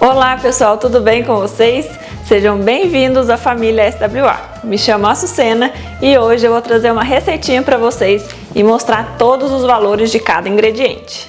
Olá pessoal, tudo bem com vocês? Sejam bem-vindos à família SWA. Me chamo Açucena e hoje eu vou trazer uma receitinha para vocês e mostrar todos os valores de cada ingrediente.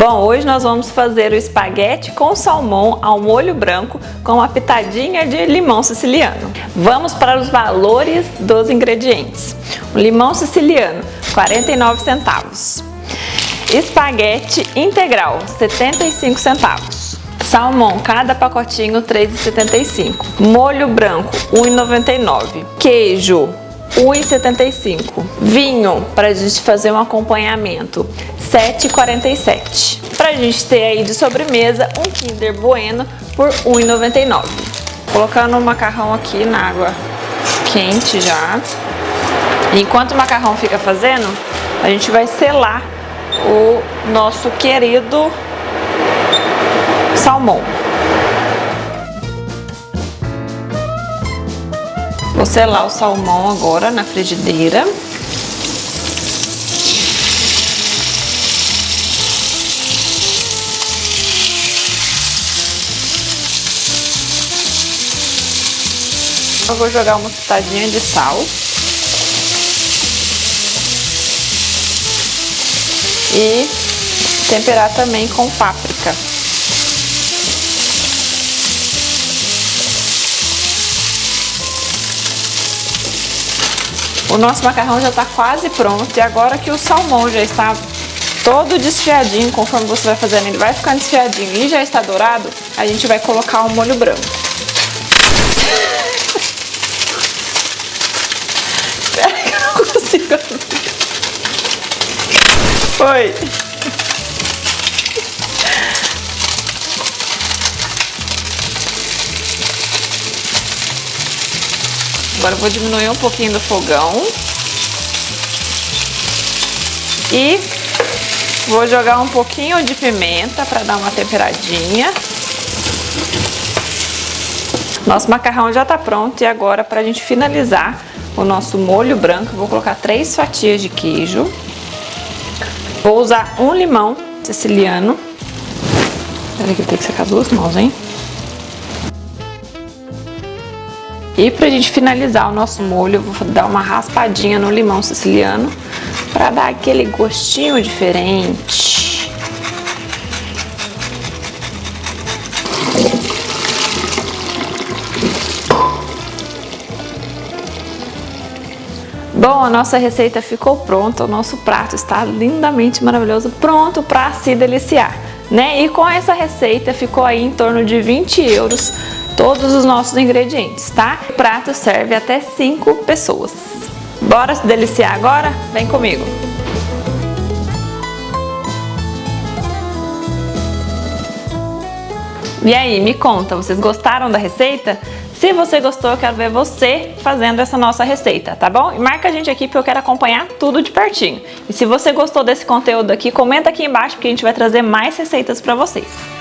Bom, hoje nós vamos fazer o espaguete com salmão ao molho branco com uma pitadinha de limão siciliano. Vamos para os valores dos ingredientes. O limão siciliano, 49 centavos. Espaguete integral, 75 centavos. Salmão, cada pacotinho 3,75. Molho branco, 1,99. Queijo, 1,75. Vinho, para a gente fazer um acompanhamento, 7,47. Pra gente ter aí de sobremesa um Kinder Bueno por 1,99. Colocando o macarrão aqui na água quente já. Enquanto o macarrão fica fazendo, a gente vai selar o nosso querido salmão. Vou selar o salmão agora na frigideira. Eu vou jogar uma pitadinha de sal. E temperar também com páprica. O nosso macarrão já está quase pronto e agora que o salmão já está todo desfiadinho, conforme você vai fazendo, ele vai ficando desfiadinho e já está dourado, a gente vai colocar o molho branco. Foi. Agora vou diminuir um pouquinho do fogão. E vou jogar um pouquinho de pimenta para dar uma temperadinha. Nosso macarrão já está pronto e agora para a gente finalizar o nosso molho branco, vou colocar três fatias de queijo. Vou usar um limão siciliano. Peraí que tem que secar as duas mãos, hein? E pra gente finalizar o nosso molho, eu vou dar uma raspadinha no limão siciliano para dar aquele gostinho diferente. Bom, a nossa receita ficou pronta, o nosso prato está lindamente maravilhoso, pronto para se deliciar. Né? E com essa receita ficou aí em torno de 20 euros todos os nossos ingredientes, tá? O prato serve até 5 pessoas. Bora se deliciar agora? Vem comigo! E aí, me conta, vocês gostaram da receita? Se você gostou, eu quero ver você fazendo essa nossa receita, tá bom? E marca a gente aqui porque eu quero acompanhar tudo de pertinho. E se você gostou desse conteúdo aqui, comenta aqui embaixo porque a gente vai trazer mais receitas para vocês.